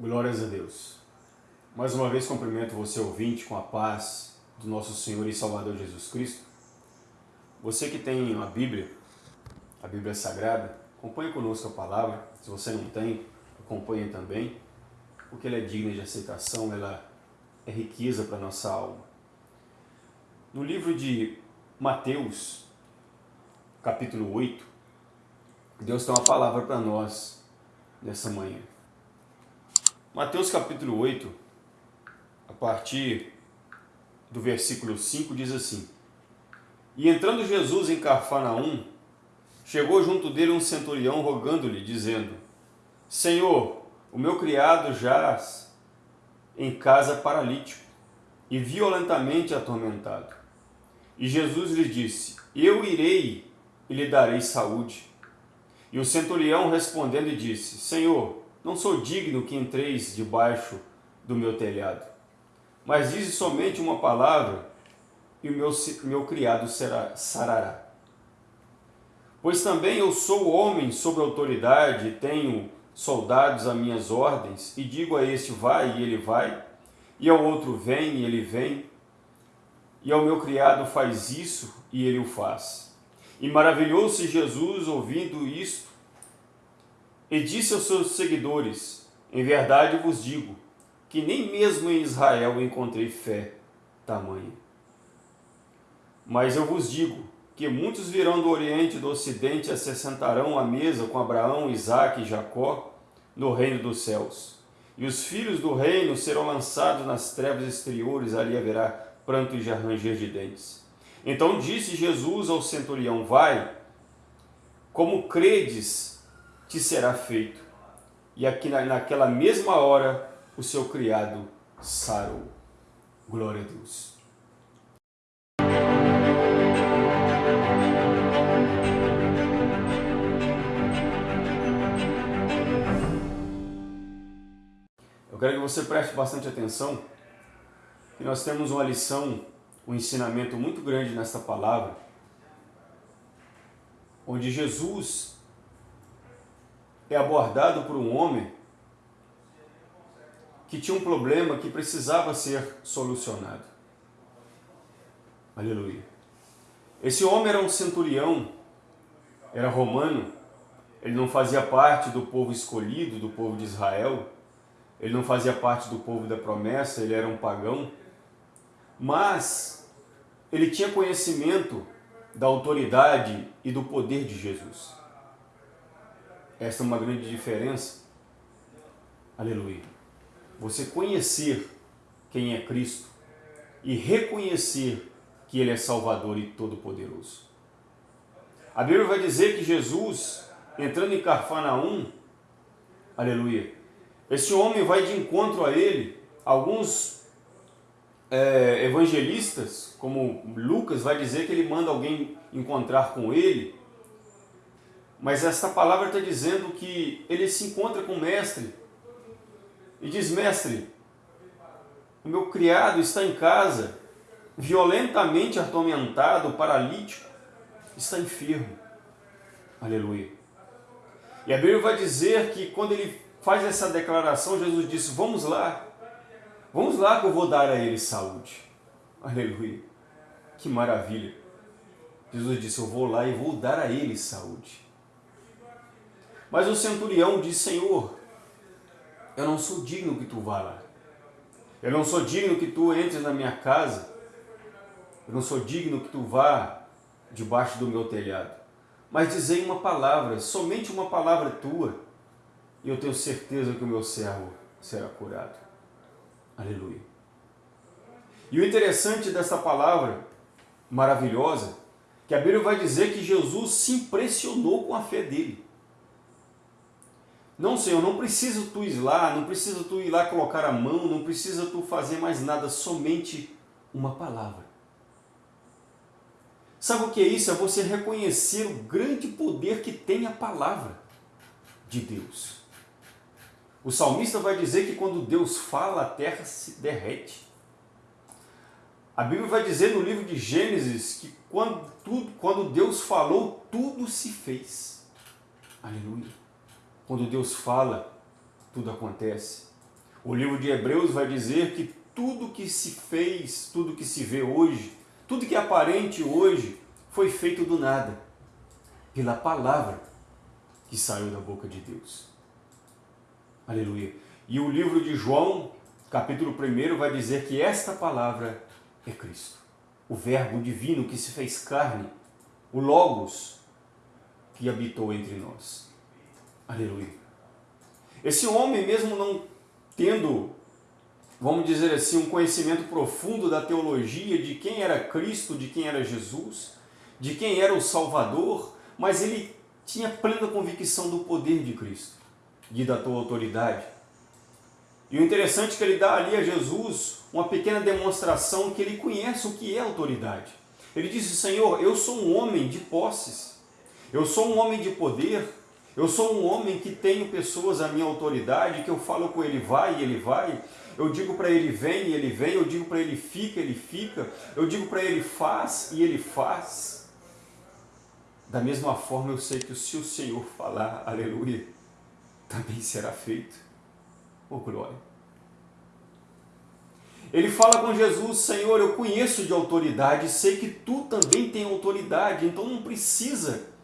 Glórias a Deus. Mais uma vez cumprimento você ouvinte com a paz do nosso Senhor e Salvador Jesus Cristo. Você que tem a Bíblia, a Bíblia Sagrada, acompanhe conosco a palavra. Se você não tem, acompanhe também, porque ela é digna de aceitação, ela é riqueza para a nossa alma. No livro de Mateus, capítulo 8, Deus tem uma palavra para nós nessa manhã. Mateus capítulo 8, a partir do versículo 5, diz assim, E entrando Jesus em Cafarnaum, chegou junto dele um centurião rogando-lhe, dizendo, Senhor, o meu criado jaz em casa paralítico e violentamente atormentado. E Jesus lhe disse, Eu irei e lhe darei saúde. E o centurião respondendo disse, Senhor, não sou digno que entreis debaixo do meu telhado. Mas dize somente uma palavra, e o meu, meu criado será, sarará. Pois também eu sou homem sob autoridade, tenho soldados a minhas ordens, e digo a este vai, e ele vai, e ao outro vem, e ele vem, e ao meu criado faz isso, e ele o faz. E maravilhou-se Jesus ouvindo isto, e disse aos seus seguidores, em verdade vos digo, que nem mesmo em Israel encontrei fé tamanha. Mas eu vos digo que muitos virão do Oriente e do Ocidente e se sentarão à mesa com Abraão, Isaque e Jacó no reino dos céus. E os filhos do reino serão lançados nas trevas exteriores, ali haverá pranto e ranger de dentes. Então disse Jesus ao centurião, vai, como credes te será feito. E aqui naquela mesma hora o seu criado sarou. Glória a Deus. Eu quero que você preste bastante atenção, que nós temos uma lição, um ensinamento muito grande nesta palavra, onde Jesus é abordado por um homem que tinha um problema que precisava ser solucionado. Aleluia. Esse homem era um centurião, era romano, ele não fazia parte do povo escolhido, do povo de Israel, ele não fazia parte do povo da promessa, ele era um pagão, mas ele tinha conhecimento da autoridade e do poder de Jesus. Esta é uma grande diferença. Aleluia. Você conhecer quem é Cristo e reconhecer que Ele é Salvador e Todo-Poderoso. A Bíblia vai dizer que Jesus, entrando em Carfanaum, aleluia, esse homem vai de encontro a ele, alguns é, evangelistas, como Lucas, vai dizer que ele manda alguém encontrar com ele, mas esta palavra está dizendo que ele se encontra com o mestre e diz, mestre, o meu criado está em casa, violentamente atormentado, paralítico, está enfermo. Aleluia. E a Bíblia vai dizer que quando ele faz essa declaração, Jesus disse, vamos lá, vamos lá que eu vou dar a ele saúde. Aleluia. Que maravilha. Jesus disse, eu vou lá e vou dar a ele saúde. Mas o centurião disse, Senhor, eu não sou digno que tu vá lá. Eu não sou digno que tu entres na minha casa. Eu não sou digno que tu vá debaixo do meu telhado. Mas dizei uma palavra, somente uma palavra tua, e eu tenho certeza que o meu servo será curado. Aleluia. E o interessante dessa palavra maravilhosa, que a Bíblia vai dizer que Jesus se impressionou com a fé dele. Não, Senhor, não precisa tu ir lá, não precisa tu ir lá colocar a mão, não precisa tu fazer mais nada, somente uma palavra. Sabe o que é isso? É você reconhecer o grande poder que tem a palavra de Deus. O salmista vai dizer que quando Deus fala, a terra se derrete. A Bíblia vai dizer no livro de Gênesis que quando, tudo, quando Deus falou, tudo se fez. Aleluia. Quando Deus fala, tudo acontece. O livro de Hebreus vai dizer que tudo que se fez, tudo que se vê hoje, tudo que é aparente hoje, foi feito do nada, pela palavra que saiu da boca de Deus. Aleluia. E o livro de João, capítulo 1, vai dizer que esta palavra é Cristo, o Verbo divino que se fez carne, o Logos que habitou entre nós. Aleluia. Esse homem, mesmo não tendo, vamos dizer assim, um conhecimento profundo da teologia, de quem era Cristo, de quem era Jesus, de quem era o Salvador, mas ele tinha plena convicção do poder de Cristo e da tua autoridade. E o interessante é que ele dá ali a Jesus uma pequena demonstração que ele conhece o que é autoridade. Ele disse, Senhor, eu sou um homem de posses, eu sou um homem de poder, eu sou um homem que tenho pessoas à minha autoridade, que eu falo com ele vai e ele vai, eu digo para ele vem e ele vem, eu digo para ele fica, ele fica, eu digo para ele faz e ele faz. Da mesma forma eu sei que se o Senhor falar, aleluia, também será feito. Oh glória! Ele fala com Jesus, Senhor, eu conheço de autoridade, sei que tu também tem autoridade, então não precisa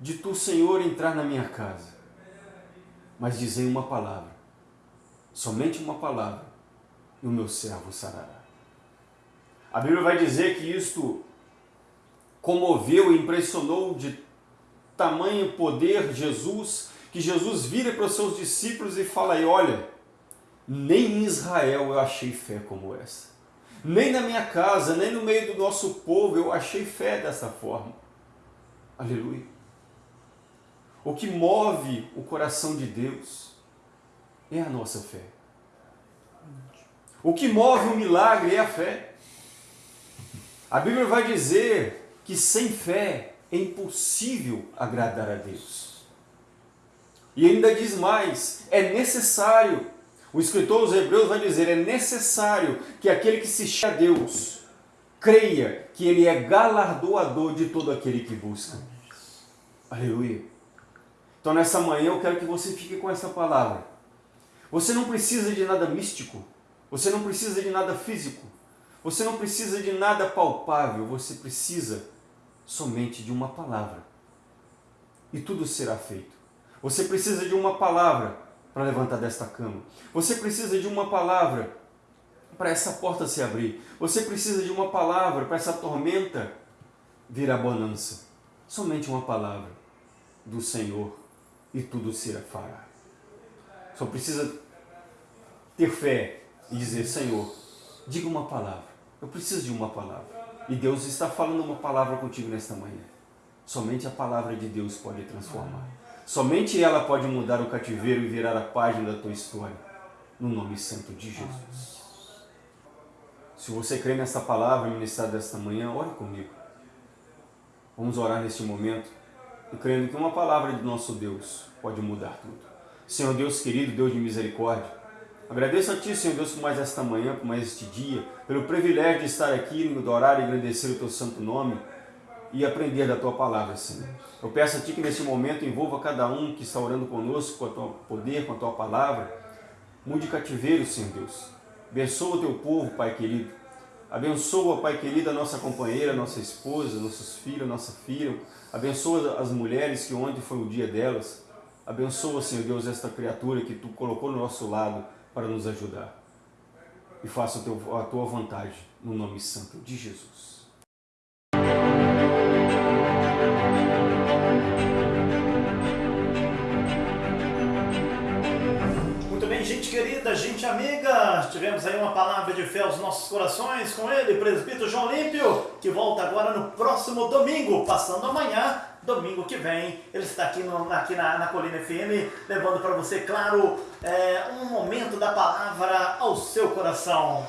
de tu, Senhor, entrar na minha casa, mas dizer uma palavra, somente uma palavra, e o meu servo sarará. A Bíblia vai dizer que isto comoveu e impressionou de tamanho poder Jesus, que Jesus vira para os seus discípulos e fala aí, olha, nem em Israel eu achei fé como essa. Nem na minha casa, nem no meio do nosso povo eu achei fé dessa forma. Aleluia. O que move o coração de Deus é a nossa fé. O que move o milagre é a fé. A Bíblia vai dizer que sem fé é impossível agradar a Deus. E ainda diz mais, é necessário, o escritor dos Hebreus vai dizer, é necessário que aquele que se chama a Deus creia que Ele é galardoador de todo aquele que busca. Aleluia. Então nessa manhã eu quero que você fique com essa palavra. Você não precisa de nada místico, você não precisa de nada físico, você não precisa de nada palpável, você precisa somente de uma palavra. E tudo será feito. Você precisa de uma palavra para levantar desta cama. Você precisa de uma palavra para essa porta se abrir. Você precisa de uma palavra para essa tormenta virar bonança. Somente uma palavra do Senhor e tudo será fará. Só precisa ter fé e dizer, Senhor, diga uma palavra. Eu preciso de uma palavra. E Deus está falando uma palavra contigo nesta manhã. Somente a palavra de Deus pode transformar. Somente ela pode mudar o cativeiro e virar a página da tua história. No nome santo de Jesus. Se você crê nessa palavra ministrada desta manhã, ore comigo. Vamos orar neste momento e crendo que uma palavra de nosso Deus pode mudar tudo. Senhor Deus querido, Deus de misericórdia, agradeço a Ti, Senhor Deus, por mais esta manhã, por mais este dia, pelo privilégio de estar aqui, no adorar e agradecer o Teu santo nome e aprender da Tua Palavra, Senhor. Eu peço a Ti que nesse momento envolva cada um que está orando conosco com o Teu poder, com a Tua Palavra. Mude cativeiro, Senhor Deus. Abençoa o Teu povo, Pai querido. Abençoa, Pai querido, a nossa companheira, nossa esposa, nossos filhos, nossa filha. Abençoa as mulheres que ontem foi o dia delas. Abençoa, Senhor Deus, esta criatura que Tu colocou no nosso lado para nos ajudar. E faça a Tua vontade, no nome santo de Jesus. Querida, gente amiga, tivemos aí uma palavra de fé aos nossos corações com ele, presbítero João Límpio, que volta agora no próximo domingo, passando amanhã, domingo que vem. Ele está aqui, no, aqui na, na Colina FM, levando para você, claro, é, um momento da palavra ao seu coração.